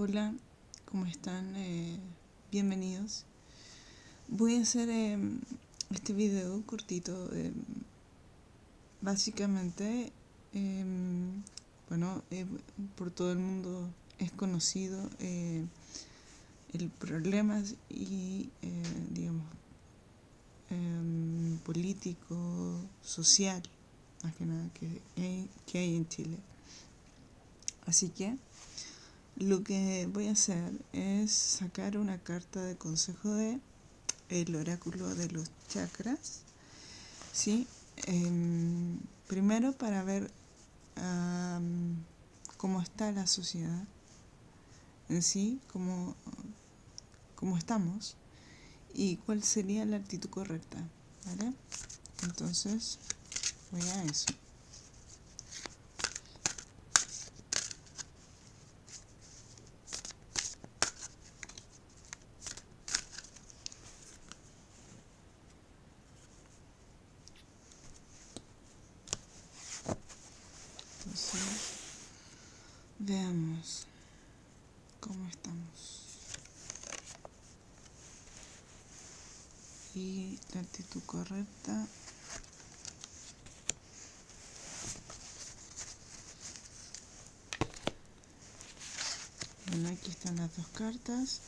Hola, ¿cómo están? Eh, bienvenidos. Voy a hacer eh, este video cortito. Eh, básicamente, em, bueno, por todo el mundo es conocido el problema y, digamos, em, político, social, más que nada, que, que hay en Chile. Así que lo que voy a hacer es sacar una carta de consejo de el oráculo de los chakras. ¿sí? Em, primero para ver cómo está la sociedad en sí, cómo, cómo estamos y cuál sería la actitud correcta. Entonces, voy a eso. Veamos cómo estamos. La actitud correcta. Bueno, aquí están las dos cartas.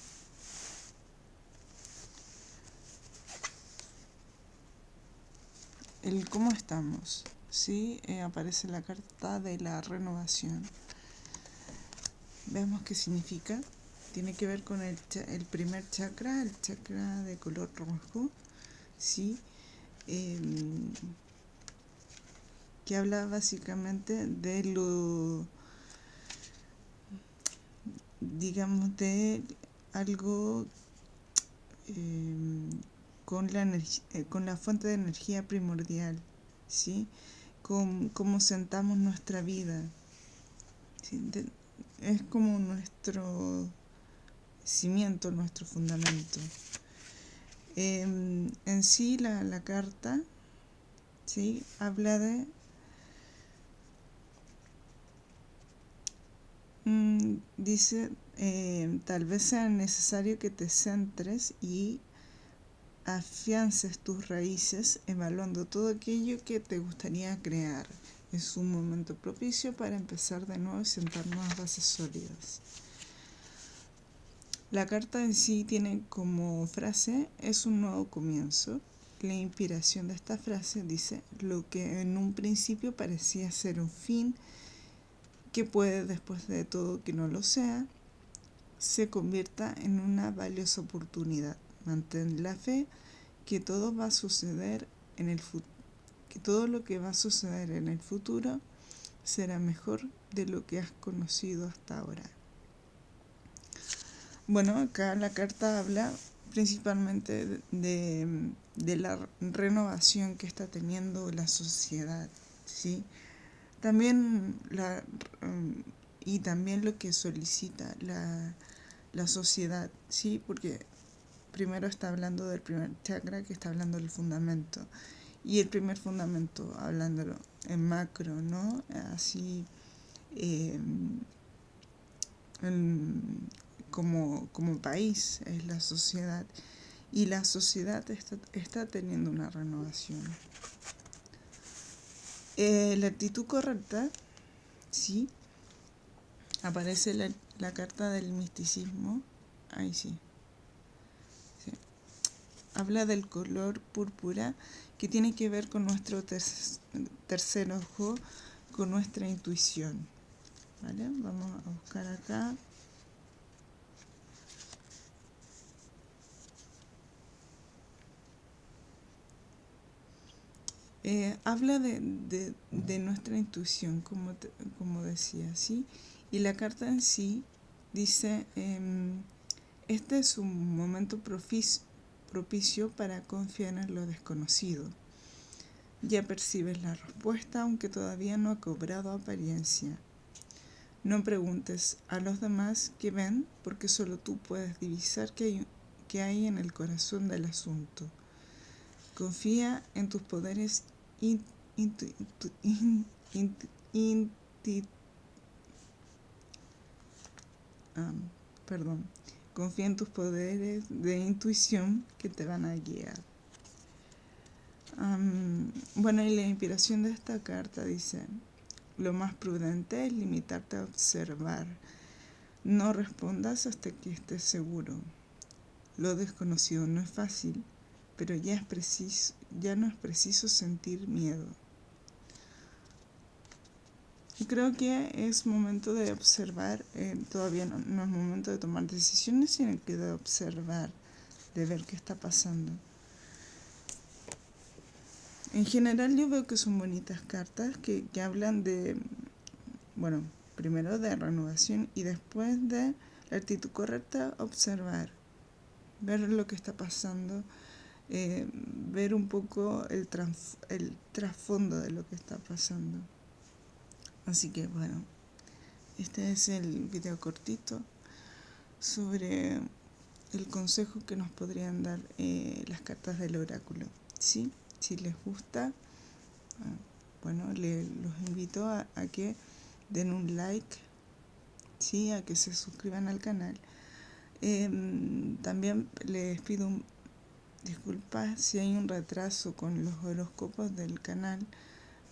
El cómo estamos. Sí, eh, aparece la carta de la renovación. Veamos qué significa. Tiene que ver con el, el primer chakra, el chakra de color rojo. Sí. Em, que habla básicamente de lo digamos de algo em, con la eh, con la fuente de energía primordial ¿sí? cómo, sentamos nuestra vida. es como nuestro cimiento, nuestro fundamento. Em, en sí la, carta ¿sí? habla de mm, dice eh, tal vez sea necesario que te centres y afiances tus raíces evaluando todo aquello que te gustaría crear. Es un momento propicio para empezar de nuevo y sentar nuevas bases sólidas. La carta en sí tiene como frase es un nuevo comienzo. La inspiración de esta frase dice lo que en un principio parecía ser un fin, que puede después de todo que no lo sea, se convierta en una valiosa oportunidad. Mantén la fe que todo va a suceder en el que todo lo que va a suceder en el futuro será mejor de lo que has conocido hasta ahora. Bueno, acá la carta habla principalmente de, de la renovación que está teniendo la sociedad, ¿sí? También la, y también lo que solicita la, la sociedad, ¿sí? Porque primero está hablando del primer chakra que está hablando del fundamento y el primer fundamento hablándolo en macro no así em, como, como país es la sociedad y la sociedad está, está teniendo una renovación eh, la actitud correcta sí aparece la, la carta del misticismo ahí sí habla del color púrpura que tiene que ver con nuestro tercer ojo, con nuestra intuición. ¿Vale? Vamos a buscar acá. Eh, habla de, nuestra intuición, como, como decía, ¿sí? Y la carta en sí dice, em, este es un momento propicio para confiar en lo desconocido. Ya percibes la respuesta aunque todavía no ha cobrado apariencia. No preguntes a los demás qué ven porque solo tú puedes divisar qué hay, qué hay en el corazón del asunto. Confía en tus poderes perdón, confía en tus poderes de intuición que te van a guiar. bueno, y la inspiración de esta carta dice, lo más prudente es limitarte a observar. No respondas hasta que estés seguro. Lo desconocido no es fácil, pero ya, es preciso, ya no es preciso sentir miedo. Creo que es momento de observar, eh, todavía no, no, es momento de tomar decisiones, sino que de observar, de ver qué está pasando. En general yo veo que son bonitas cartas que, que hablan de, bueno, primero de renovación y después de la actitud correcta, observar, ver lo que está pasando, eh, ver un poco el, el trasfondo de lo que está pasando. Así que bueno, este es el video cortito sobre el consejo que nos podrían dar eh, las cartas del oráculo. ¿sí? Si les gusta, ah, bueno, les, los invito a, que den un like, ¿sí? a que se suscriban al canal. Em, también les pido disculpas si hay un retraso con los horóscopos del canal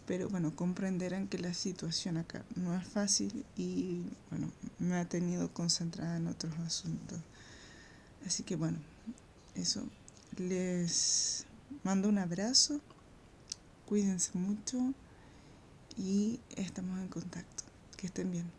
pero bueno, comprenderán que la situación acá no es fácil y bueno, me ha tenido concentrada en otros asuntos. Así que bueno, eso. Les mando un abrazo, cuídense mucho y estamos en contacto. Que estén bien.